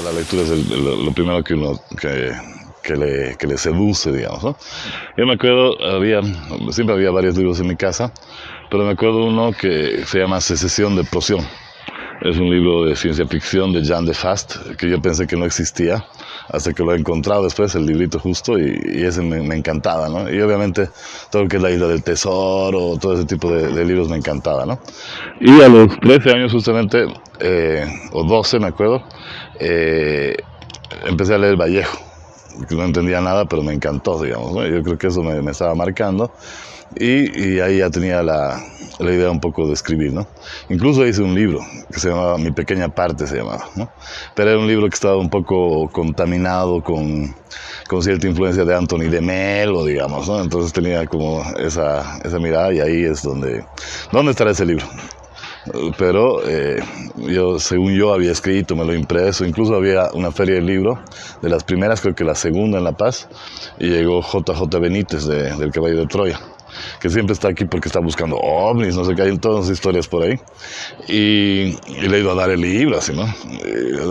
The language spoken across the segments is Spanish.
La lectura es lo primero que uno que, que, le, que le seduce, digamos. Yo me acuerdo, había, siempre había varios libros en mi casa, pero me acuerdo uno que se llama Secesión de Poción. Es un libro de ciencia ficción de Jean de Fast, que yo pensé que no existía, hasta que lo he encontrado después, el librito justo, y, ese me, encantaba, ¿no? Y obviamente todo lo que es la isla del tesoro, todo ese tipo de, libros me encantaba, ¿no? Y a los 13 años justamente, eh, o 12 me acuerdo, eh, empecé a leer Vallejo, que no entendía nada, pero me encantó, digamos, ¿no? Yo creo que eso me, me estaba marcando. Y, y, ahí ya tenía la, la, idea un poco de escribir, ¿no? Incluso hice un libro que se llamaba Mi Pequeña Parte, se llamaba, ¿no? Pero era un libro que estaba un poco contaminado con, con cierta influencia de Anthony de Melo, digamos, ¿no? Entonces tenía como esa, esa mirada y ahí es donde... ¿Dónde estará ese libro? pero eh, yo, según yo había escrito, me lo impreso, incluso había una feria de libro, de las primeras, creo que la segunda en La Paz, y llegó JJ Benítez de, del Caballo de Troya que siempre está aquí porque está buscando ovnis, no sé qué, hay todas las historias por ahí. Y, le he ido a dar el libro, así, ¿no?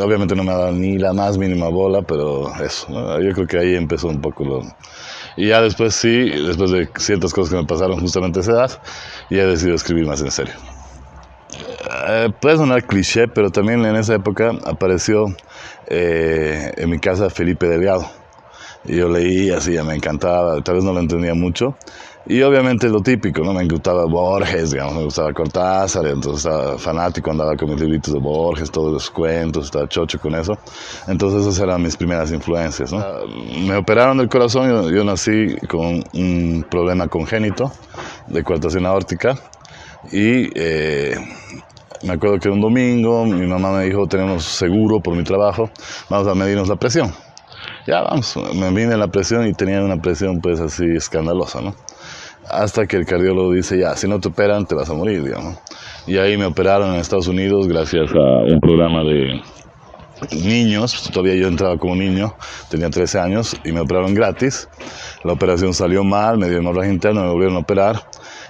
obviamente no me ha dado ni la más mínima bola, pero eso, yo creo que ahí empezó un poco lo... Y ya después sí, después de ciertas cosas que me pasaron justamente a esa edad, ya he decidido escribir más en serio. Eh, puede sonar cliché, pero también en esa época apareció eh, en mi casa Felipe Delgado. Y yo leí así, me encantaba, tal vez no lo entendía mucho, y obviamente lo típico, ¿no? Me gustaba Borges, digamos, me gustaba Cortázar, entonces estaba fanático, andaba con mis libritos de Borges, todos los cuentos, estaba chocho con eso. Entonces esas eran mis primeras influencias, ¿no? Me operaron del corazón, yo, yo nací con un problema congénito de coartación aórtica y eh, me acuerdo que un domingo mi mamá me dijo, tenemos seguro por mi trabajo, vamos a medirnos la presión. Ya vamos, me vine la presión y tenía una presión pues así escandalosa, ¿no? Hasta que el cardiólogo dice, ya, si no te operan, te vas a morir, digamos. Y ahí me operaron en Estados Unidos gracias a un programa de niños, todavía yo entraba como niño, tenía 13 años y me operaron gratis. La operación salió mal, me dio hemorragia interna, me volvieron a operar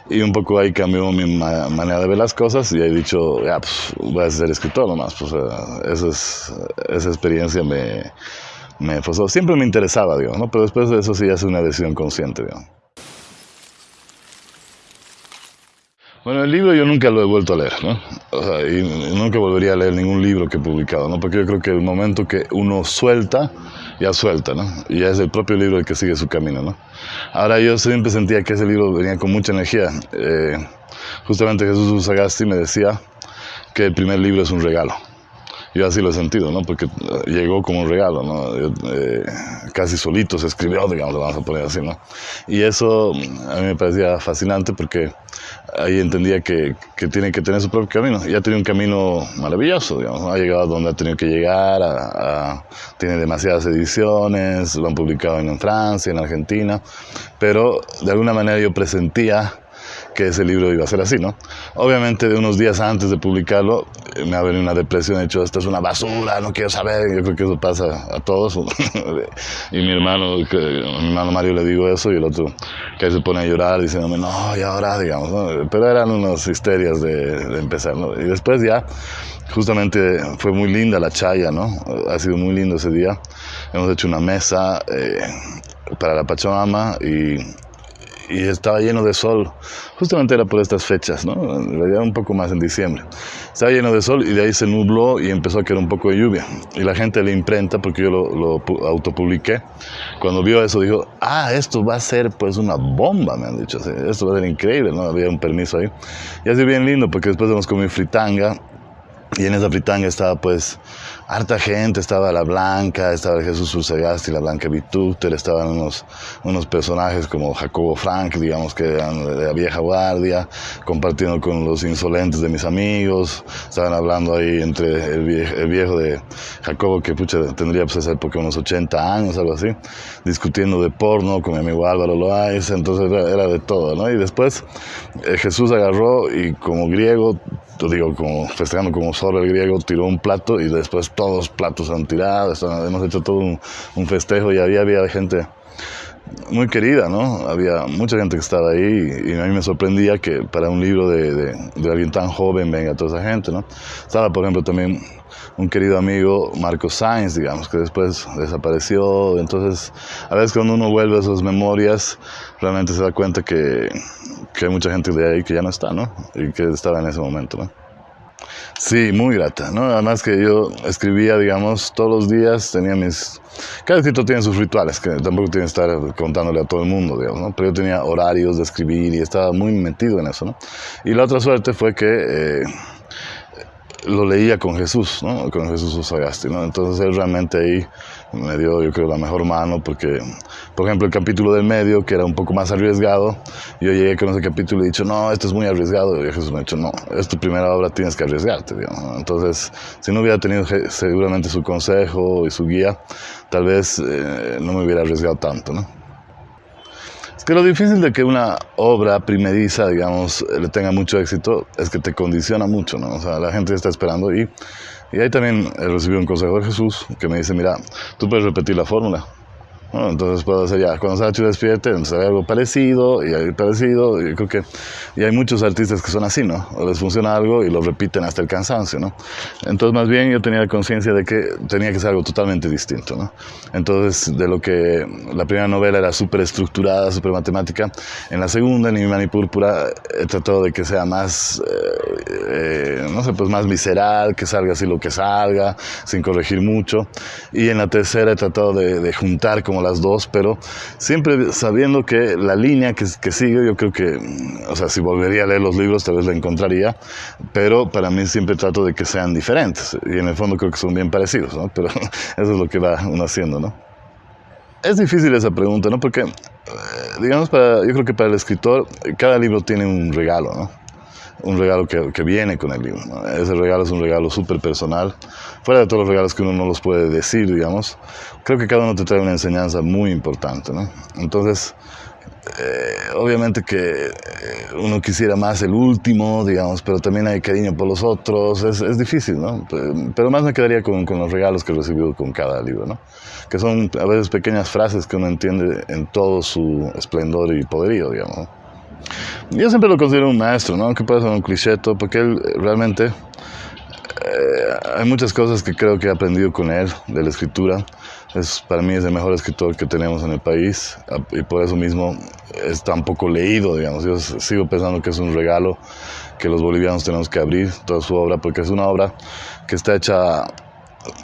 y un poco ahí cambió mi manera de ver las cosas y he dicho, ya, pues voy a ser escritor nomás. Pues, eso es, esa experiencia me, me Siempre me interesaba, digamos, ¿no? pero después de eso sí ya es una decisión consciente. Bueno, el libro yo nunca lo he vuelto a leer, ¿no? O sea, y nunca volvería a leer ningún libro que he publicado, ¿no? Porque yo creo que el momento que uno suelta, ya suelta, ¿no? Y ya es el propio libro el que sigue su camino, ¿no? Ahora yo siempre sentía que ese libro venía con mucha energía. Eh, justamente Jesús Usagasti me decía que el primer libro es un regalo yo así lo he sentido, ¿no? Porque eh, llegó como un regalo, ¿no? Eh, casi solito se escribió, digamos, lo vamos a poner así, ¿no? Y eso a mí me parecía fascinante porque ahí entendía que, que tiene que tener su propio camino. Y ha tenido un camino maravilloso, digamos, ha llegado a donde ha tenido que llegar, tiene demasiadas ediciones, lo han publicado en Francia, en Argentina, pero de alguna manera yo presentía que ese libro iba a ser así, ¿no? Obviamente, de unos días antes de publicarlo, eh, me ha venido una depresión, he dicho, esto es una basura, no quiero saber, yo creo que eso pasa a todos. y mi hermano, que, mi hermano Mario le digo eso, y el otro que se pone a llorar diciéndome, no, y ahora, digamos, ¿no? Pero eran unas histerias de, empezar, ¿no? Y después ya, justamente fue muy linda la chaya, ¿no? Ha sido muy lindo ese día. Hemos hecho una mesa eh, para la Pachamama y y estaba lleno de sol. Justamente era por estas fechas, ¿no? En un poco más en diciembre. Estaba lleno de sol y de ahí se nubló y empezó a caer un poco de lluvia. Y la gente le imprenta, porque yo lo, lo autopubliqué, cuando vio eso dijo, ah, esto va a ser pues una bomba, me han dicho. Esto va a ser increíble, ¿no? Había un permiso ahí. Y así bien lindo, porque después hemos comido fritanga y en esa fritanga estaba pues harta gente, estaba la Blanca, estaba el Jesús Ursagasti, la Blanca Vitúter, estaban unos, unos personajes como Jacobo Frank, digamos que eran de la vieja guardia, compartiendo con los insolentes de mis amigos, estaban hablando ahí entre el viejo, el viejo de Jacobo, que pucha, tendría pues esa época unos 80 años, algo así, discutiendo de porno con mi amigo Álvaro Loaiz, entonces era, de todo, ¿no? Y después eh, Jesús agarró y como griego digo, como festejando como solo el griego, tiró un plato y después todos los platos han tirado, hemos hecho todo un, festejo y había, había gente muy querida, ¿no? Había mucha gente que estaba ahí y a mí me sorprendía que para un libro de, de, alguien tan joven venga toda esa gente, ¿no? Estaba, por ejemplo, también un querido amigo, Marcos Sainz, digamos, que después desapareció. Entonces, a veces cuando uno vuelve a esas memorias, realmente se da cuenta que, que hay mucha gente de ahí que ya no está, ¿no? Y que estaba en ese momento, ¿no? Sí, muy grata, ¿no? Además que yo escribía, digamos, todos los días, tenía mis... Cada escritor tiene sus rituales, que tampoco tiene que estar contándole a todo el mundo, digamos, ¿no? Pero yo tenía horarios de escribir y estaba muy metido en eso, ¿no? Y la otra suerte fue que... Eh, lo leía con Jesús, ¿no? con Jesús Usagasti. ¿no? Entonces él realmente ahí me dio, yo creo, la mejor mano, porque, por ejemplo, el capítulo del medio, que era un poco más arriesgado, yo llegué con ese capítulo y he dicho, no, esto es muy arriesgado, y Jesús me ha dicho, no, es tu primera obra, tienes que arriesgarte. Digamos. Entonces, si no hubiera tenido seguramente su consejo y su guía, tal vez eh, no me hubiera arriesgado tanto. ¿no? Es que lo difícil de que una obra primeriza, digamos, tenga mucho éxito es que te condiciona mucho, ¿no? O sea, la gente está esperando y, y ahí también he recibido un consejo de Jesús que me dice, mira, tú puedes repetir la fórmula, entonces puedo hacer ya, cuando Sachi despierte, hay algo parecido y hay parecido. Y creo que y hay muchos artistas que son así, ¿no? O les funciona algo y lo repiten hasta el cansancio, ¿no? Entonces, más bien yo tenía conciencia de que tenía que ser algo totalmente distinto, ¿no? Entonces, de lo que la primera novela era súper estructurada, súper matemática, en la segunda, en Mi Púrpura, he tratado de que sea más, eh, eh, no sé, pues más visceral, que salga así lo que salga, sin corregir mucho. Y en la tercera he tratado de, de juntar como las dos, pero siempre sabiendo que la línea que, que sigue, yo creo que, o sea, si volvería a leer los libros, tal vez la encontraría, pero para mí siempre trato de que sean diferentes, y en el fondo creo que son bien parecidos, ¿no? Pero eso es lo que va uno haciendo, ¿no? Es difícil esa pregunta, ¿no? Porque, eh, digamos, para, yo creo que para el escritor, cada libro tiene un regalo, ¿no? Un regalo que, que, viene con el libro. Ese regalo es un regalo súper personal, fuera de todos los regalos que uno no los puede decir, digamos. Creo que cada uno te trae una enseñanza muy importante, ¿no? Entonces, eh, obviamente que eh, uno quisiera más el último, digamos, pero también hay cariño por los otros, es, es difícil, ¿no? Pero más me quedaría con, con, los regalos que he recibido con cada libro, ¿no? Que son a veces pequeñas frases que uno entiende en todo su esplendor y poderío, digamos. Yo siempre lo considero un maestro, ¿no? Aunque puede ser un cliché, porque él realmente... Eh, hay muchas cosas que creo que he aprendido con él, de la escritura. Es, para mí es el mejor escritor que tenemos en el país y por eso mismo es tan poco leído, digamos. Yo sigo pensando que es un regalo que los bolivianos tenemos que abrir toda su obra, porque es una obra que está hecha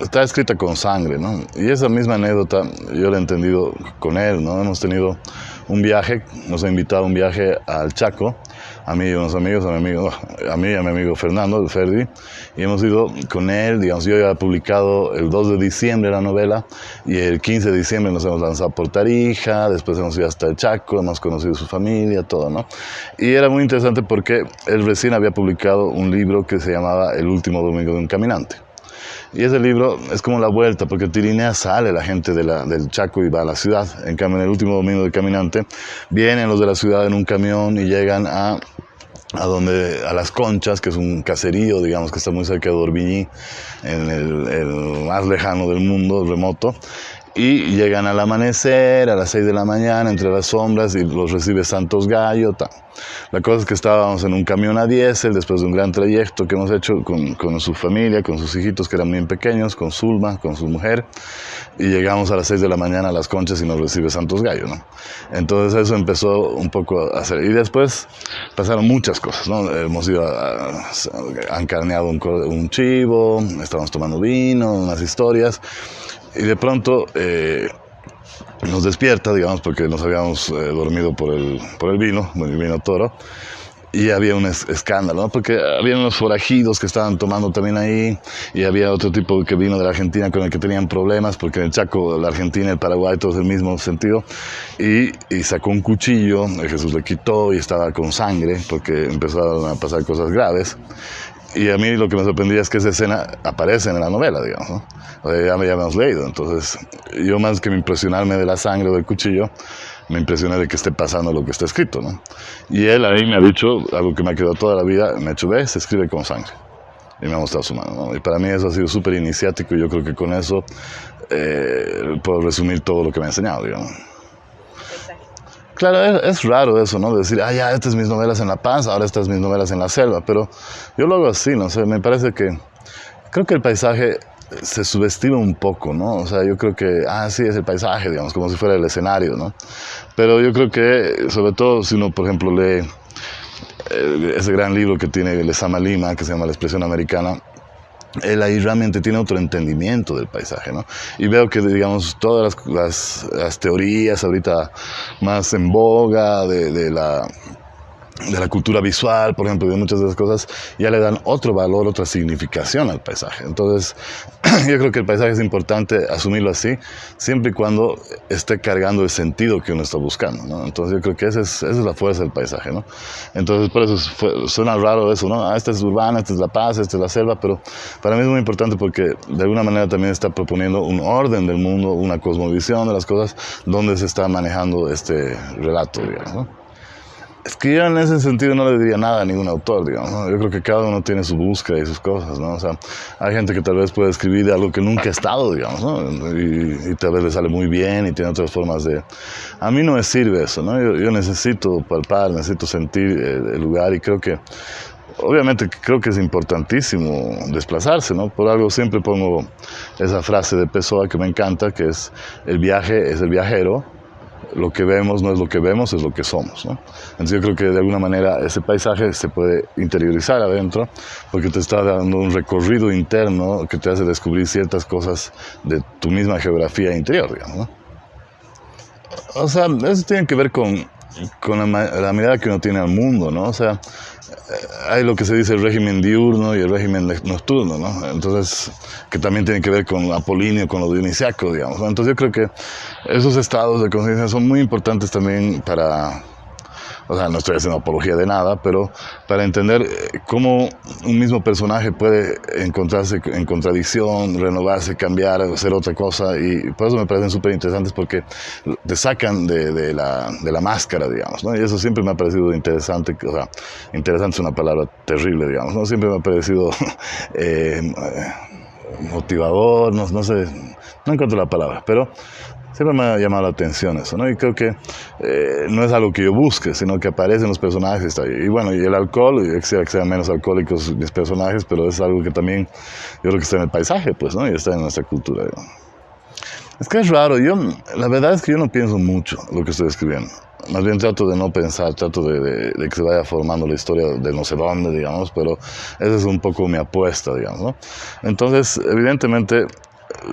está escrita con sangre, ¿no? Y esa misma anécdota yo la he entendido con él, ¿no? Hemos tenido un viaje, nos ha invitado a un viaje al Chaco, a mí y a unos amigos, a mi amigo, a mí y a mi amigo Fernando, el Ferdi, y hemos ido con él, digamos, yo ya he publicado el 2 de diciembre la novela, y el 15 de diciembre nos hemos lanzado por Tarija, después hemos ido hasta el Chaco, hemos conocido su familia, todo, ¿no? Y era muy interesante porque él recién había publicado un libro que se llamaba El último domingo de un caminante. Y ese libro es como la vuelta, porque Tirinea sale la gente del Chaco y va a la ciudad. En cambio, en el último domingo de caminante, vienen los de la ciudad en un camión y llegan a a donde a las Conchas, que es un caserío, digamos, que está muy cerca de Dorbiñí, en el más lejano del mundo, remoto, y llegan al amanecer, a las 6 de la mañana, entre las sombras, y los recibe Santos Gallo. La cosa es que estábamos en un camión a diésel, después de un gran trayecto que hemos hecho con, con, su familia, con sus hijitos que eran bien pequeños, con Zulma, con su mujer, y llegamos a las 6 de la mañana a las conchas y nos recibe Santos Gallo. ¿no? Entonces eso empezó un poco a hacer. Y después pasaron muchas cosas. ¿no? Hemos ido a, han carneado un, un chivo, estábamos tomando vino, unas historias. Y de pronto eh, nos despierta, digamos, porque nos habíamos eh, dormido por el, por el vino, el vino toro, y había un escándalo, ¿no? porque había unos forajidos que estaban tomando también ahí, y había otro tipo que vino de la Argentina con el que tenían problemas, porque en el Chaco, la Argentina, el Paraguay, todo es el mismo sentido, y, y sacó un cuchillo, Jesús le quitó y estaba con sangre, porque empezaron a pasar cosas graves, y a mí lo que me sorprendía es que esa escena aparece en la novela, digamos, ¿no? O sea, ya me habíamos leído. Entonces, yo más que me impresionarme de la sangre o del cuchillo, me impresioné de que esté pasando lo que está escrito, ¿no? Y él ahí me ha dicho algo que me ha quedado toda la vida, me ha dicho, ve, se escribe con sangre. Y me ha mostrado su mano, ¿no? Y para mí eso ha sido súper iniciático y yo creo que con eso eh, puedo resumir todo lo que me ha enseñado, digamos. Claro, es, raro eso, ¿no? Decir, ah, ya, estas es mis novelas en La Paz, ahora estas es mis novelas en la selva, pero yo lo hago así, no sé, me parece que, creo que el paisaje se subestima un poco, ¿no? O sea, yo creo que, ah, sí, es el paisaje, digamos, como si fuera el escenario, ¿no? Pero yo creo que, sobre todo si uno, por ejemplo, lee eh, ese gran libro que tiene Lezama Lima, que se llama La expresión americana, él ahí realmente tiene otro entendimiento del paisaje, ¿no? Y veo que, digamos, todas las, teorías ahorita más en boga de la de la cultura visual, por ejemplo, de muchas de las cosas, ya le dan otro valor, otra significación al paisaje. Entonces, yo creo que el paisaje es importante asumirlo así, siempre y cuando esté cargando el sentido que uno está buscando. Entonces, yo creo que esa es, la fuerza del paisaje, ¿no? Entonces, por eso suena raro eso, ¿no? Ah, esta es urbana, esta es la paz, esta es la selva, pero para mí es muy importante porque de alguna manera también está proponiendo un orden del mundo, una cosmovisión de las cosas, donde se está manejando este relato, digamos, ¿no? Es que yo en ese sentido no le diría nada a ningún autor, digamos. Yo creo que cada uno tiene su búsqueda y sus cosas, ¿no? O sea, hay gente que tal vez puede escribir de algo que nunca ha estado, digamos, ¿no? Y, tal vez le sale muy bien y tiene otras formas de... A mí no me sirve eso, ¿no? Yo, necesito palpar, necesito sentir el lugar y creo que obviamente creo que es importantísimo desplazarse, ¿no? Por algo siempre pongo esa frase de Pessoa que me encanta, que es el viaje es el viajero lo que vemos no es lo que vemos, es lo que somos. ¿no? Entonces yo creo que de alguna manera ese paisaje se puede interiorizar adentro porque te está dando un recorrido interno que te hace descubrir ciertas cosas de tu misma geografía interior, digamos. ¿no? O sea, eso tiene que ver con, con la, la, mirada que uno tiene al mundo, ¿no? O sea, eh, hay lo que se dice el régimen diurno y el régimen nocturno, ¿no? Entonces, que también tiene que ver con Apolinio, con lo dionisiaco, digamos. Entonces yo creo que esos estados de conciencia son muy importantes también para o sea, no estoy haciendo apología de nada, pero para entender eh, cómo un mismo personaje puede encontrarse en contradicción, renovarse, cambiar, hacer otra cosa, y por eso me parecen súper interesantes porque te sacan de, la, de, la, máscara, digamos, ¿no? Y eso siempre me ha parecido interesante, o sea, interesante es una palabra terrible, digamos, ¿no? Siempre me ha parecido eh, motivador, no, no sé, no encuentro la palabra, pero siempre me ha llamado la atención eso, ¿no? Y creo que eh, no es algo que yo busque, sino que aparecen los personajes. Y bueno, y el alcohol, y que sean menos alcohólicos mis personajes, pero es algo que también yo creo que está en el paisaje, pues, ¿no? Y está en nuestra cultura. Es que es raro, yo, la verdad es que yo no pienso mucho lo que estoy escribiendo. Más bien trato de no pensar, trato de, de, que se vaya formando la historia de no sé dónde, digamos, pero esa es un poco mi apuesta, digamos, ¿no? Entonces, evidentemente,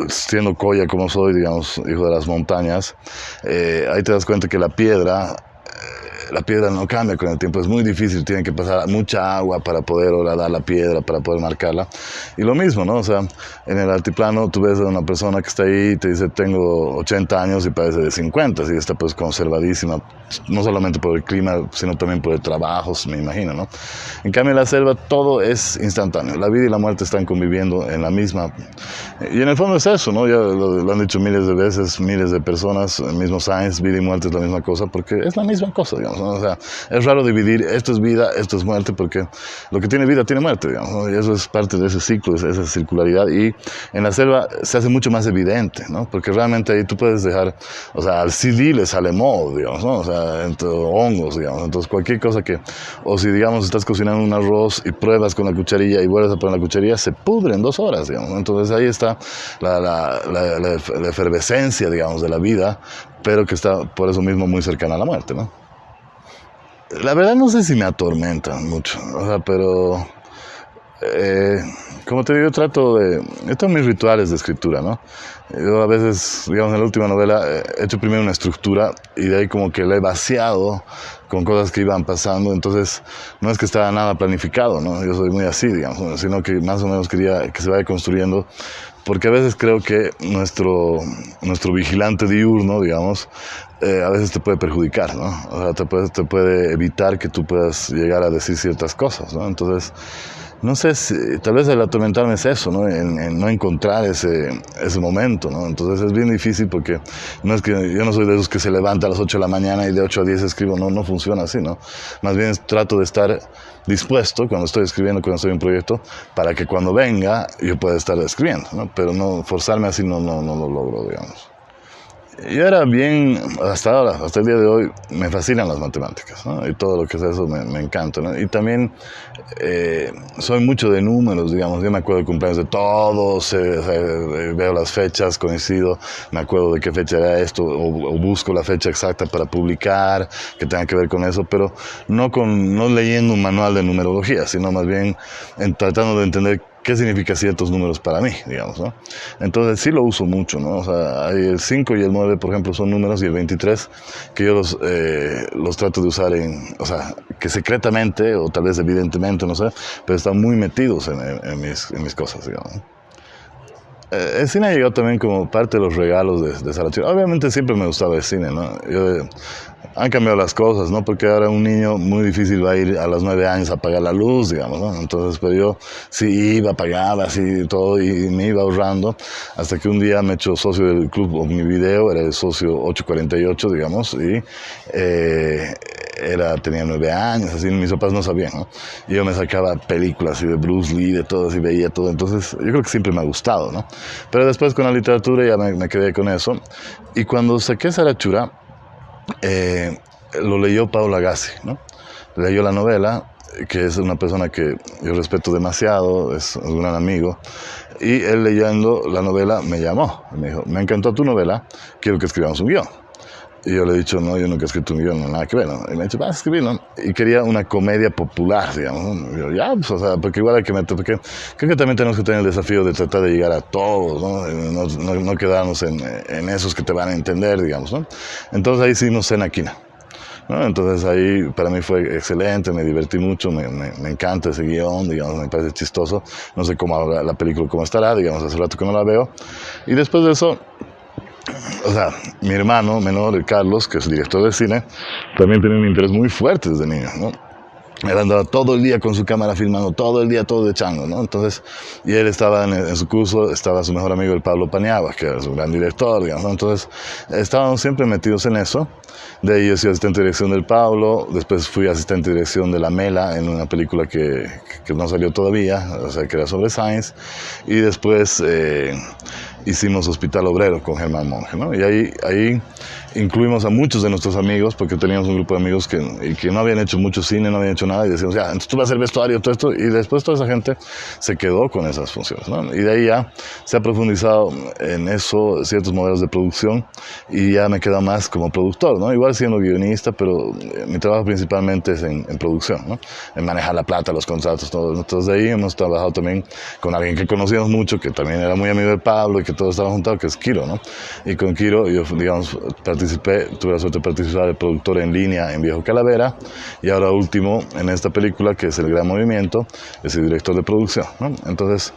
siendo coya como soy, digamos, hijo de las montañas, eh, ahí te das cuenta que la piedra la piedra no cambia con el tiempo, es muy difícil, tiene que pasar mucha agua para poder horadar la piedra, para poder marcarla. Y lo mismo, ¿no? O sea, en el altiplano tú ves a una persona que está ahí y te dice, tengo 80 años y parece de 50, y está pues conservadísima, no solamente por el clima, sino también por el trabajo, me imagino, ¿no? En cambio en la selva todo es instantáneo, la vida y la muerte están conviviendo en la misma. Y en el fondo es eso, ¿no? Ya lo, han dicho miles de veces, miles de personas, el mismo Science, vida y muerte es la misma cosa, porque es la misma cosa, digamos. O sea, es raro dividir esto es vida, esto es muerte, porque lo que tiene vida tiene muerte, digamos, y eso es parte de ese ciclo, de esa circularidad. Y en la selva se hace mucho más evidente, ¿no? Porque realmente ahí tú puedes dejar, o sea, al CD le sale moho, digamos, ¿no? O sea, entre hongos, digamos. Entonces, cualquier cosa que, o si, digamos, estás cocinando un arroz y pruebas con la cucharilla y vuelves a poner la cucharilla, se pudre en dos horas, digamos. Entonces, ahí está la, la, la, la efervescencia, digamos, de la vida, pero que está por eso mismo muy cercana a la muerte, ¿no? La verdad no sé si me atormentan mucho, o sea, pero eh, como te digo, trato de... Estos mis rituales de escritura, ¿no? Yo a veces, digamos, en la última novela eh, he hecho primero una estructura y de ahí como que la he vaciado con cosas que iban pasando, entonces no es que estaba nada planificado, ¿no? Yo soy muy así, digamos, sino que más o menos quería que se vaya construyendo porque a veces creo que nuestro, nuestro vigilante diurno, digamos, eh, a veces te puede perjudicar, ¿no? O sea, te puede, te puede evitar que tú puedas llegar a decir ciertas cosas, ¿no? Entonces, no sé, si, tal vez el atormentarme es eso, ¿no? En, no encontrar ese, ese momento, ¿no? Entonces es bien difícil porque no es que yo no soy de esos que se levanta a las 8 de la mañana y de 8 a 10 escribo, no, no funciona así, ¿no? Más bien trato de estar dispuesto cuando estoy escribiendo, cuando estoy en un proyecto, para que cuando venga yo pueda estar escribiendo, ¿no? Pero no forzarme así no, no, no lo logro, digamos. Yo era bien, hasta ahora, hasta el día de hoy, me fascinan las matemáticas, ¿no? Y todo lo que es eso me, me encanta, ¿no? Y también eh, soy mucho de números, digamos, yo me acuerdo de cumpleaños de todos, eh, veo las fechas, coincido, me acuerdo de qué fecha era esto, o, busco la fecha exacta para publicar, que tenga que ver con eso, pero no, con, no leyendo un manual de numerología, sino más bien en, tratando de entender qué significa ciertos números para mí, digamos, ¿no? Entonces sí lo uso mucho, ¿no? O sea, hay el 5 y el 9, por ejemplo, son números, y el 23, que yo los, eh, los trato de usar en, o sea, que secretamente, o tal vez evidentemente, no sé, pero están muy metidos en, en, mis, en mis, cosas, digamos. Eh, el cine llegado también como parte de los regalos de, de Obviamente siempre me gustaba el cine, ¿no? Yo, han cambiado las cosas, ¿no? Porque ahora un niño muy difícil va a ir a los nueve años a apagar la luz, digamos, ¿no? Entonces, pero yo sí iba, pagaba, así todo, y me iba ahorrando, hasta que un día me he hecho socio del club mi video, era el socio 848, digamos, y eh, era, tenía nueve años, así, mis papás no sabían, ¿no? Y yo me sacaba películas así de Bruce Lee, de todo, así veía todo, entonces yo creo que siempre me ha gustado, ¿no? Pero después con la literatura ya me, me quedé con eso, y cuando saqué Sarachura, eh, lo leyó Paula Gassi, ¿no? Leyó la novela, que es una persona que yo respeto demasiado, es un gran amigo, y él leyendo la novela me llamó, me dijo, me encantó tu novela, quiero que escribamos un guion. Y yo le he dicho, no, yo nunca he escrito un guion, no, nada que ver. ¿no? Y me ha dicho, vas a escribirlo. Y quería una comedia popular, digamos. Y yo, ya, pues, o sea, porque igual hay que meter, porque creo que también tenemos que tener el desafío de tratar de llegar a todos, ¿no? No, no, quedarnos en, en, esos que te van a entender, digamos, ¿no? Entonces ahí hicimos Senaquina. ¿no? Entonces ahí para mí fue excelente, me divertí mucho, me, me, me, encanta ese guion, digamos, me parece chistoso. No sé cómo la película cómo estará, digamos, hace rato que no la veo. Y después de eso o sea, mi hermano menor, Carlos, que es director de cine, también tiene un interés muy fuerte desde niño, ¿no? Él andaba todo el día con su cámara filmando, todo el día, todo de chango, ¿no? Entonces, y él estaba en, su curso, estaba su mejor amigo, el Pablo Paniagua, que era su gran director, digamos, ¿no? Entonces, estábamos siempre metidos en eso. De ahí yo soy asistente de dirección del Pablo, después fui asistente de dirección de La Mela en una película que, que no salió todavía, o sea, que era sobre Science. Y después... Eh, hicimos Hospital Obrero con Germán Monge, ¿no? Y ahí, ahí incluimos a muchos de nuestros amigos, porque teníamos un grupo de amigos que, que no habían hecho mucho cine, no habían hecho nada, y decíamos, ya, entonces tú vas a hacer vestuario, todo esto, y después toda esa gente se quedó con esas funciones, ¿no? Y de ahí ya se ha profundizado en eso, ciertos modelos de producción, y ya me queda más como productor, ¿no? Igual siendo guionista, pero eh, mi trabajo principalmente es en, en producción, ¿no? En manejar la plata, los contratos, todo. Entonces de ahí hemos trabajado también con alguien que conocíamos mucho, que también era muy amigo de Pablo y que todos estaban juntados, que es Kiro, ¿no? Y con Kiro yo, digamos, participé, tuve la suerte de participar de productor en línea en Viejo Calavera y ahora último en esta película que es El Gran Movimiento, es el director de producción, ¿no? Entonces,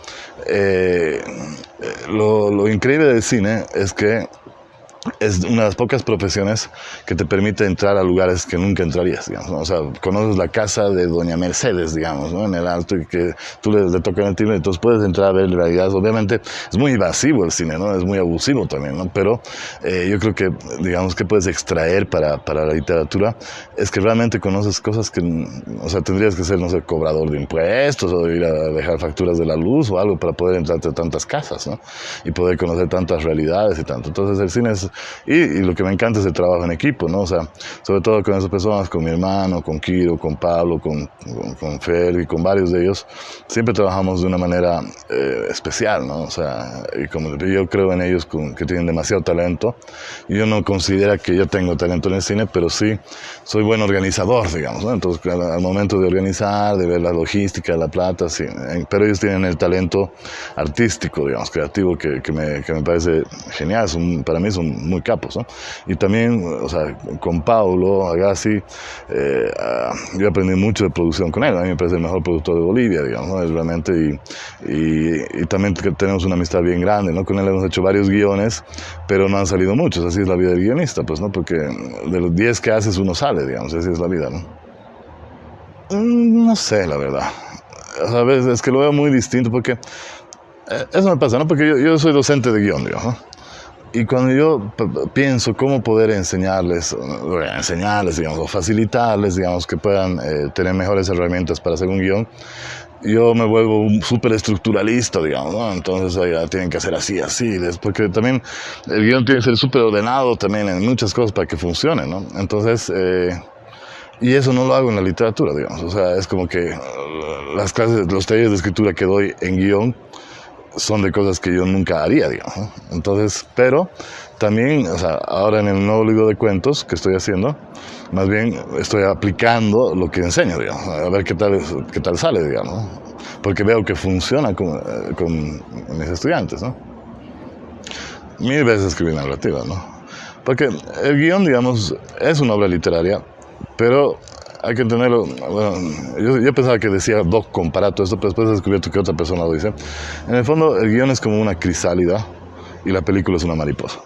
eh, lo, lo increíble del cine es que es una de las pocas profesiones que te permite entrar a lugares que nunca entrarías, digamos. O sea, conoces la casa de Doña Mercedes, digamos, ¿no? En el alto y que tú le, le tocas el timbre, entonces puedes entrar a ver realidades. Obviamente es muy invasivo el cine, ¿no? Es muy abusivo también, ¿no? Pero eh, yo creo que, digamos, que puedes extraer para, para la literatura es que realmente conoces cosas que, o sea, tendrías que ser, no sé, cobrador de impuestos o ir a dejar facturas de la luz o algo para poder entrar a tantas casas, ¿no? Y poder conocer tantas realidades y tanto. Entonces el cine es y, lo que me encanta es el trabajo en equipo, ¿no? O sea, sobre todo con esas personas, con mi hermano, con Kiro, con Pablo, con, con, Fer y con varios de ellos, siempre trabajamos de una manera eh, especial, ¿no? O sea, y como yo creo en ellos que tienen demasiado talento. Yo no considero que yo tengo talento en el cine, pero sí soy buen organizador, digamos, ¿no? Entonces, al, momento de organizar, de ver la logística, la plata, sí, pero ellos tienen el talento artístico, digamos, creativo, que, que, me, que me parece genial. Son, para mí son muy capos, ¿no? Y también, o sea, con Paulo Agassi, eh, yo aprendí mucho de producción con él, a mí me parece el mejor productor de Bolivia, digamos, ¿no? Es realmente, y, y, y, también tenemos una amistad bien grande, ¿no? Con él hemos hecho varios guiones, pero no han salido muchos, así es la vida del guionista, pues, ¿no? Porque de los 10 que haces uno sale, digamos, así es la vida, ¿no? Mm, no sé, la verdad. A veces es que lo veo muy distinto porque eh, eso me pasa, ¿no? Porque yo, yo soy docente de guion, digamos, ¿no? Y cuando yo pienso cómo poder enseñarles, enseñarles, digamos, o facilitarles, digamos, que puedan eh, tener mejores herramientas para hacer un guion, yo me vuelvo un súper estructuralista, digamos, ¿no? Entonces ya tienen que hacer así, así, porque también el guion tiene que ser súper ordenado también en muchas cosas para que funcione, ¿no? Entonces, eh, y eso no lo hago en la literatura, digamos, o sea, es como que uh, las clases, los talleres de escritura que doy en guion son de cosas que yo nunca haría, digamos. Entonces, pero también, o sea, ahora en el nuevo libro de cuentos que estoy haciendo, más bien estoy aplicando lo que enseño, digamos, a ver qué tal, qué tal sale, digamos, porque veo que funciona con, eh, con mis estudiantes, ¿no? Mil veces escribí narrativa, ¿no? Porque el guion, digamos, es una obra literaria, pero hay que entenderlo. Bueno, yo, pensaba que decía Doc comparato esto, pero después he descubierto que otra persona lo dice. En el fondo, el guion es como una crisálida y la película es una mariposa.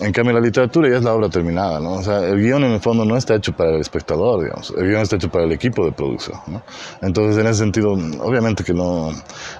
En cambio, la literatura ya es la obra terminada, ¿no? O sea, el guion en el fondo no está hecho para el espectador, digamos. El guion está hecho para el equipo de producción, ¿no? Entonces, en ese sentido, obviamente que no...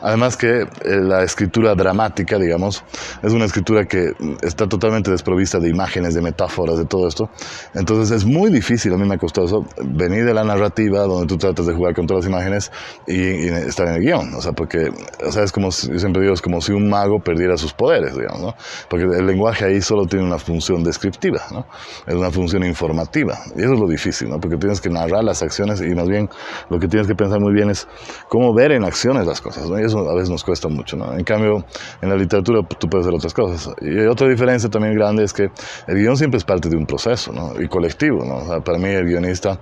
Además que eh, la escritura dramática, digamos, es una escritura que está totalmente desprovista de imágenes, de metáforas, de todo esto. Entonces, es muy difícil, a mí me ha costado eso, venir de la narrativa, donde tú tratas de jugar con todas las imágenes y, estar en el guion. O sea, porque, o sea, es como, yo siempre digo, es como si un mago perdiera sus poderes, digamos, ¿no? Porque el lenguaje ahí solo tiene una función descriptiva, ¿no? es una función informativa. Y eso es lo difícil, ¿no? porque tienes que narrar las acciones y más bien lo que tienes que pensar muy bien es cómo ver en acciones las cosas. ¿no? Y eso a veces nos cuesta mucho. ¿no? En cambio, en la literatura tú puedes hacer otras cosas. Y otra diferencia también grande es que el guion siempre es parte de un proceso ¿no? y colectivo. ¿no? para mí el guionista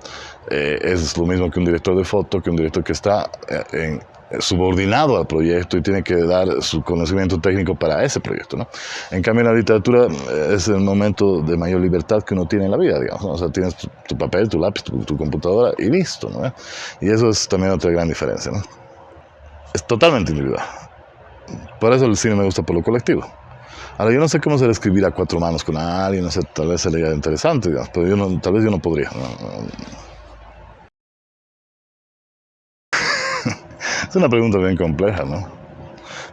eh, es lo mismo que un director de foto, que un director que está eh, en subordinado al proyecto y tiene que dar su conocimiento técnico para ese proyecto. ¿no? En cambio, la literatura eh, es el momento de mayor libertad que uno tiene en la vida, digamos. O sea, tienes tu, papel, tu lápiz, tu, computadora y listo. ¿no? Y eso es también otra gran diferencia. ¿no? Es totalmente individual. Por eso el cine me gusta por lo colectivo. Ahora, yo no sé cómo ser escribir a cuatro manos con alguien, no sé, tal vez sería interesante, digamos, pero yo no, tal vez yo no podría. Es una pregunta bien compleja, ¿no?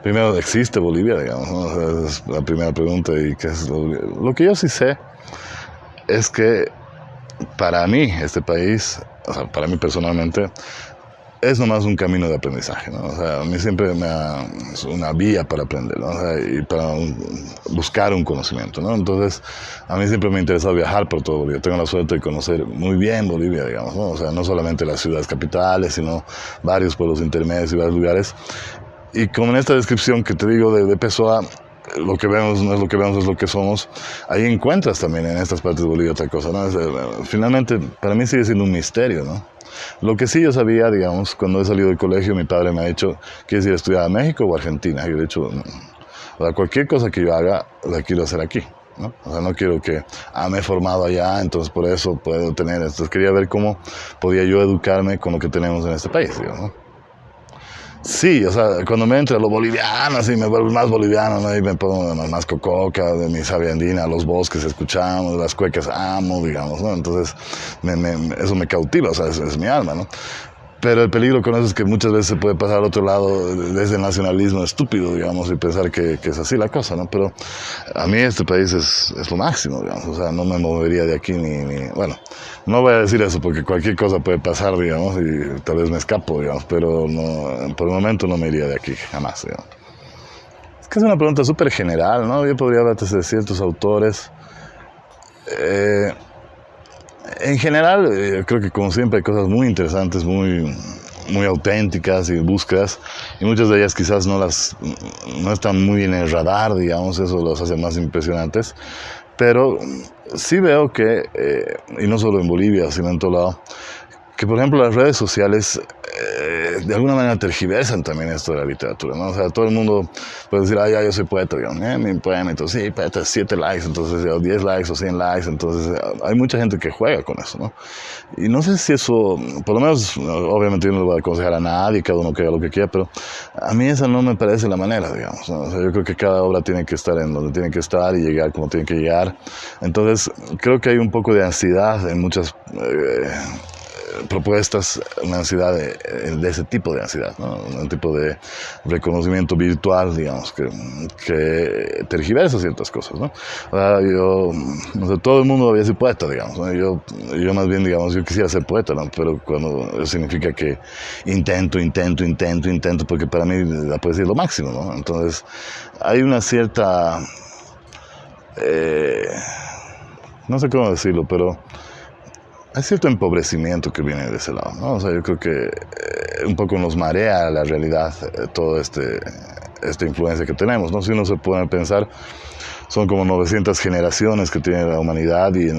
Primero, ¿existe Bolivia, digamos? ¿no? es la primera pregunta. Y qué es lo, lo que yo sí sé es que para mí, este país, o sea, para mí personalmente, es nomás un camino de aprendizaje, ¿no? O sea, a mí siempre me ha, es una vía para aprender, ¿no? O sea, y para buscar un conocimiento, ¿no? Entonces, a mí siempre me ha interesado viajar por todo Bolivia. Tengo la suerte de conocer muy bien Bolivia, digamos, ¿no? O sea, no solamente las ciudades capitales, sino varios pueblos intermedios y varios lugares. Y como en esta descripción que te digo de, de Pessoa, lo que vemos no es lo que vemos, es lo que somos. Ahí encuentras también en estas partes de Bolivia otra cosa, ¿no? Eh, finalmente, para mí sigue siendo un misterio, ¿no? Lo que sí yo sabía, digamos, cuando he salido del colegio, mi padre me ha dicho, ¿quieres ir a estudiar a México o Argentina? Y yo he dicho, cualquier cosa que yo haga, la quiero hacer aquí. ¿no? O sea, no quiero que, ah, me he formado allá, entonces por eso puedo tener esto. Quería ver cómo podía yo educarme con lo que tenemos en este país, digamos, Sí, o sea, cuando me entra lo boliviano, así me vuelvo más boliviano, ¿no? Y me pongo más cococa, de mi sabia andina, los bosques escuchamos, las cuecas amo, digamos, ¿no? Entonces, eso me cautiva, o sea, es mi alma, ¿no? Pero el peligro con eso es que muchas veces se puede pasar al otro lado desde el nacionalismo estúpido, digamos, y pensar que, es así la cosa, ¿no? Pero a mí este país es, es, lo máximo, digamos, o sea, no me movería de aquí ni, ni, Bueno, no voy a decir eso porque cualquier cosa puede pasar, digamos, y tal vez me escapo, digamos, pero no, por el momento no me iría de aquí, jamás, digamos. Es que es una pregunta súper general, ¿no? Yo podría hablar de ciertos autores. Eh, en general, eh, creo que como siempre hay cosas muy interesantes, muy, muy auténticas y búsquedas, y muchas de ellas quizás no, las, no están muy en el radar, digamos, eso los hace más impresionantes, pero sí veo que, eh, y no solo en Bolivia, sino en todo lado, que por ejemplo las redes sociales eh, de alguna manera tergiversan también esto de la literatura, ¿no? O sea, todo el mundo puede decir, ah, ya yo soy poeta, digamos, eh, mi poema, entonces sí, poeta, 7 likes, entonces o 10 likes o 100 likes, entonces eh, hay mucha gente que juega con eso, ¿no? Y no sé si eso, por lo menos, obviamente yo no le voy a aconsejar a nadie, cada uno que haga lo que quiera, pero a mí esa no me parece la manera, digamos, ¿no? O sea, yo creo que cada obra tiene que estar en donde tiene que estar y llegar como tiene que llegar. Entonces, creo que hay un poco de ansiedad en muchas... Eh, propuestas una ansiedad de, ese tipo de ansiedad, un tipo de reconocimiento virtual, digamos, que, que tergiversa ciertas cosas. ¿no? yo, no sé, todo el mundo había sido poeta, digamos. Yo, yo más bien, digamos, yo quisiera ser poeta, ¿no? pero cuando significa que intento, intento, intento, intento, porque para mí la poesía es lo máximo. ¿no? Entonces, hay una cierta... Eh, no sé cómo decirlo, pero hay cierto empobrecimiento que viene de ese lado, ¿no? O sea, yo creo que eh, un poco nos marea la realidad eh, toda este, esta influencia que tenemos, ¿no? Si uno se puede pensar, son como 900 generaciones que tiene la humanidad y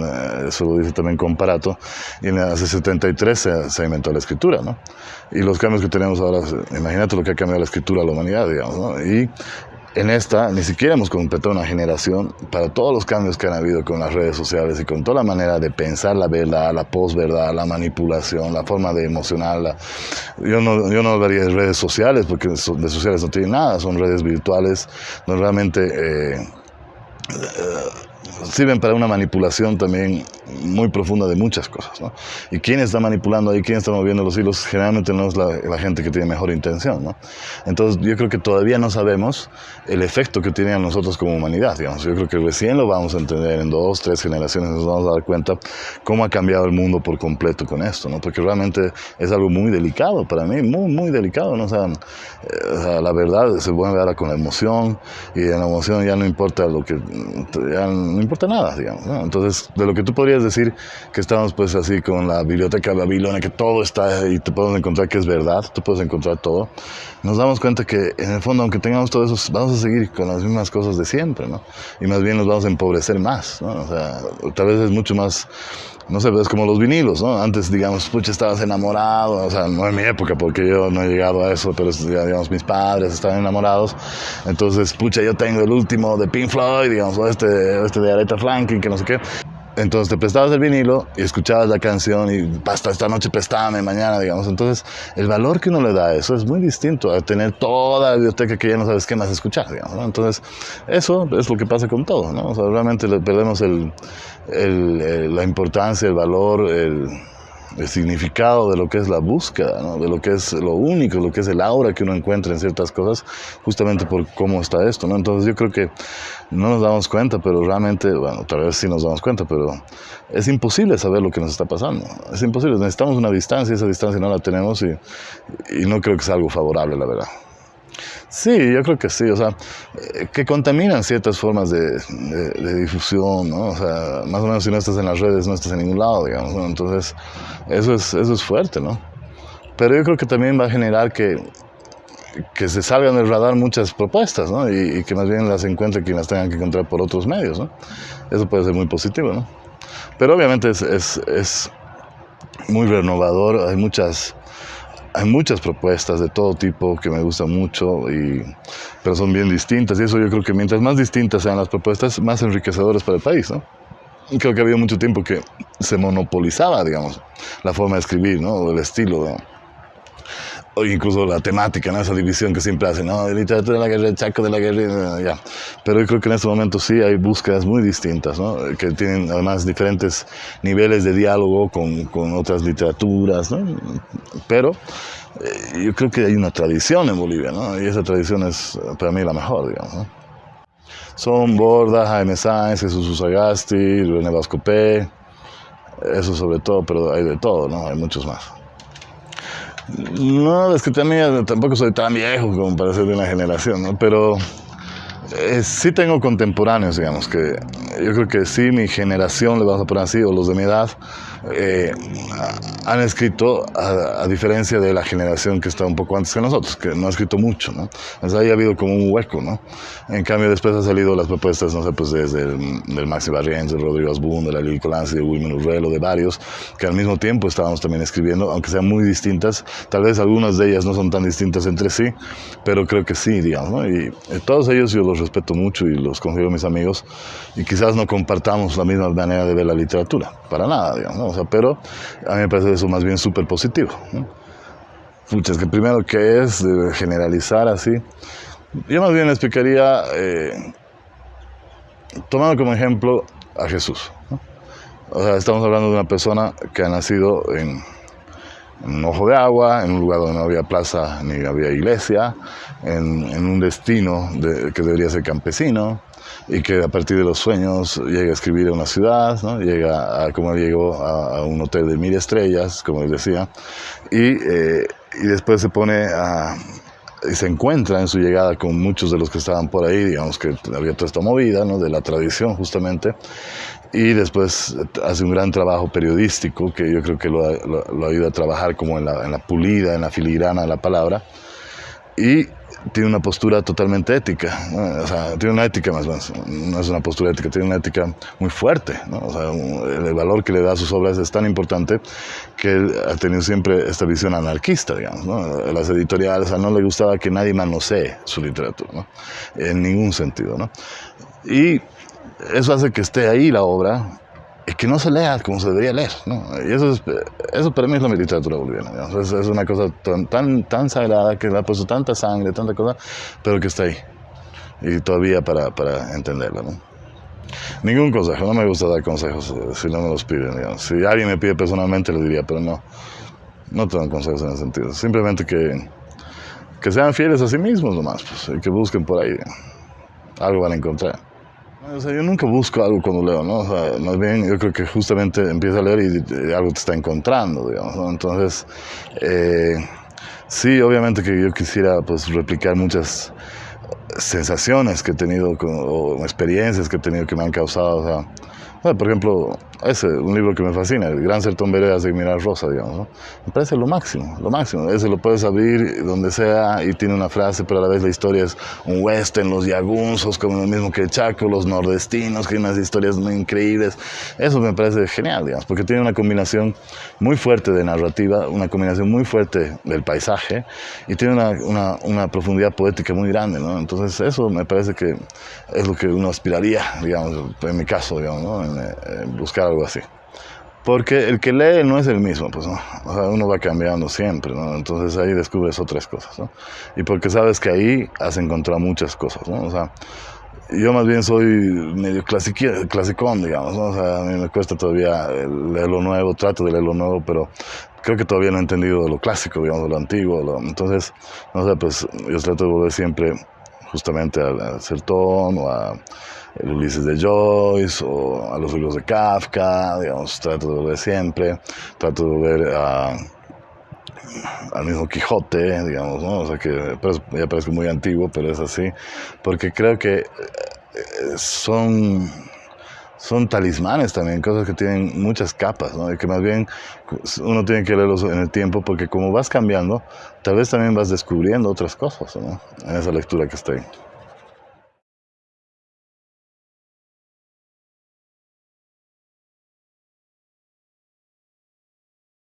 eso lo dice también Comparato, y en hace 73 se, se, inventó la escritura, ¿no? Y los cambios que tenemos ahora, imagínate lo que ha cambiado la escritura a la humanidad, digamos, ¿no? Y en esta ni siquiera hemos completado una generación para todos los cambios que han habido con las redes sociales y con toda la manera de pensar la verdad, la posverdad, la manipulación, la forma de emocionarla. Yo no, yo no hablaría de redes sociales porque de sociales no tienen nada, son redes virtuales donde realmente... Eh, sirven para una manipulación también muy profunda de muchas cosas. ¿no? Y quién está manipulando ahí, quién está moviendo los hilos, generalmente no es la, gente que tiene mejor intención. ¿no? Entonces yo creo que todavía no sabemos el efecto que tiene a nosotros como humanidad. Digamos. Yo creo que recién lo vamos a entender en dos, tres generaciones, nos vamos a dar cuenta cómo ha cambiado el mundo por completo con esto, ¿no? porque realmente es algo muy delicado para mí, muy, muy delicado. ¿no? O sea, eh, la verdad se vuelve ahora con la emoción y en la emoción ya no importa lo que, ya no importa nada, digamos. ¿no? Entonces, de lo que tú podrías decir que estamos pues así con la biblioteca de Babilonia, que todo está y te puedes encontrar que es verdad, tú puedes encontrar todo, nos damos cuenta que en el fondo, aunque tengamos todo eso, vamos a seguir con las mismas cosas de siempre, ¿no? Y más bien nos vamos a empobrecer más, ¿no? O sea, tal vez es mucho más no sé, es como los vinilos, ¿no? Antes, digamos, pucha, estabas enamorado, o sea, no en mi época, porque yo no he llegado a eso, pero, digamos, mis padres estaban enamorados, entonces, pucha, yo tengo el último de Pink Floyd, digamos, o este, este de Aretha Franklin, que no sé qué. Entonces te prestabas el vinilo y escuchabas la canción y basta, esta noche préstame, mañana, digamos. Entonces, el valor que uno le da a eso es muy distinto a tener toda la biblioteca que ya no sabes qué más escuchar, digamos. Entonces, eso es lo que pasa con todo, ¿no? O sea, realmente le perdemos el, la importancia, el valor, el, el, significado de lo que es la búsqueda, de lo que es lo único, lo que es el aura que uno encuentra en ciertas cosas, justamente por cómo está esto. Entonces yo creo que no nos damos cuenta, pero realmente, bueno, tal vez sí nos damos cuenta, pero es imposible saber lo que nos está pasando. Es imposible, necesitamos una distancia, esa distancia no la tenemos y no creo que sea algo favorable, la verdad. Sí, yo creo que sí, o sea, eh, que contaminan ciertas formas de, difusión, ¿no? O sea, más o menos si no estás en las redes, no estás en ningún lado, digamos, ¿no? Entonces, eso es, eso es fuerte, ¿no? Pero yo creo que también va a generar que, que se salgan del radar muchas propuestas, ¿no? Y, y, que más bien las encuentre quien las tengan que encontrar por otros medios, ¿no? Eso puede ser muy positivo, ¿no? Pero obviamente es, es, es muy renovador, hay muchas hay muchas propuestas de todo tipo que me gustan mucho, y, pero son bien distintas. Y eso yo creo que mientras más distintas sean las propuestas, más enriquecedoras para el país, ¿no? Creo que había mucho tiempo que se monopolizaba, digamos, la forma de escribir, ¿no? El estilo, ¿no? O incluso la temática, ¿no? esa división que siempre hacen, ¿no? de literatura de la guerra, chaco de la guerra, ya. Pero yo creo que en este momento sí hay búsquedas muy distintas, ¿no? que tienen además diferentes niveles de diálogo con, con otras literaturas, ¿no? pero eh, yo creo que hay una tradición en Bolivia, ¿no? y esa tradición es para mí la mejor, digamos. ¿no? Son Borda, Jaime Sáenz, Jesús Usagasti, René Vascopé, eso sobre todo, pero hay de todo, ¿no? hay muchos más. No, es que también tampoco soy tan viejo como para ser de una generación, ¿no? Pero eh, sí tengo contemporáneos, digamos, que yo creo que sí mi generación, le vamos a poner así, o los de mi edad, eh, han escrito, a, diferencia de la generación que está un poco antes que nosotros, que no ha escrito mucho, ¿no? Entonces ahí ha habido como un hueco, ¿no? En cambio después han salido las propuestas, no sé, pues desde el, del Maxi Barrientos, de Rodrigo Asbun, de la Lili Colanzi, de Wilmer Urrelo, de varios, que al mismo tiempo estábamos también escribiendo, aunque sean muy distintas, tal vez algunas de ellas no son tan distintas entre sí, pero creo que sí, digamos, ¿no? Y eh, todos ellos yo los respeto mucho y los considero mis amigos, y quizás no compartamos la misma manera de ver la literatura, para nada, digamos, ¿no? pero a mí me parece eso más bien súper positivo. ¿no? que primero, ¿qué es generalizar así? Yo más bien explicaría, eh, tomando como ejemplo a Jesús. O sea, estamos hablando de una persona que ha nacido en un ojo de agua, en un lugar donde no había plaza ni había iglesia, en, un destino que debería ser campesino y que a partir de los sueños llega a escribir a una ciudad, ¿no? llega a, como llegó a, un hotel de mil estrellas, como él decía, y, eh, y después se pone a, y se encuentra en su llegada con muchos de los que estaban por ahí, digamos que había toda esta movida ¿no? de la tradición justamente, y después hace un gran trabajo periodístico que yo creo que lo, lo, ayuda a trabajar como en la, en la, pulida, en la filigrana de la palabra, y tiene una postura totalmente ética, o sea, tiene una ética más bien, no es una postura ética, tiene una ética muy fuerte, ¿no? o sea, el valor que le da a sus obras es tan importante que él ha tenido siempre esta visión anarquista, digamos, ¿no? las editoriales, a no le gustaba que nadie manosee su literatura, ¿no? en ningún sentido, ¿no? y eso hace que esté ahí la obra que no se lea como se debería leer. ¿no? Y eso, es, eso para mí es la literatura boliviana. Es, es, una cosa tan, tan, sagrada que le ha puesto tanta sangre, tanta cosa, pero que está ahí. Y todavía para, para entenderla. ¿no? Ningún consejo, no me gusta dar consejos eh, si no me los piden. Si alguien me pide personalmente, lo diría, pero no, no te dan consejos en ese sentido. Simplemente que, que sean fieles a sí mismos nomás, pues, y que busquen por ahí. Algo van a encontrar. O sea, yo nunca busco algo cuando leo, ¿no? O sea, más bien yo creo que justamente empieza a leer y, algo te está encontrando, digamos. Entonces, eh, sí, obviamente que yo quisiera pues replicar muchas sensaciones que he tenido o experiencias que he tenido que me han causado, o sea, por ejemplo, ese, un libro que me fascina, El Gran Sertón Veredas de Mirar Rosa, digamos, ¿no? me parece lo máximo, lo máximo. Ese lo puedes abrir donde sea y tiene una frase, pero a la vez la historia es un western, los yagunzos, como lo mismo que el Chaco, los nordestinos, que hay unas historias muy increíbles. Eso me parece genial, digamos, porque tiene una combinación muy fuerte de narrativa, una combinación muy fuerte del paisaje y tiene una, una, una profundidad poética muy grande, ¿no? Entonces eso me parece que es lo que uno aspiraría, digamos, en mi caso, digamos, ¿no? Buscar algo así. Porque el que lee no es el mismo, pues, ¿no? O sea, uno va cambiando siempre, ¿no? Entonces ahí descubres otras cosas, ¿no? Y porque sabes que ahí has encontrado muchas cosas, ¿no? O sea, yo más bien soy medio clasicón, digamos, ¿no? O sea, a mí me cuesta todavía leer lo nuevo, trato de leer lo nuevo, pero creo que todavía no he entendido lo clásico, digamos, lo antiguo. entonces, no sé, pues yo trato de volver siempre justamente al Sertón o a el Ulises de Joyce o a los libros de Kafka, digamos, trato de ver siempre, trato de ver al mismo Quijote, digamos, ¿no? O sea que ya parece muy antiguo, pero es así, porque creo que eh, son son talismanes también, cosas que tienen muchas capas, ¿no? Y que más bien uno tiene que leerlos en el tiempo porque como vas cambiando, tal vez también vas descubriendo otras cosas, ¿no? En esa lectura que ahí.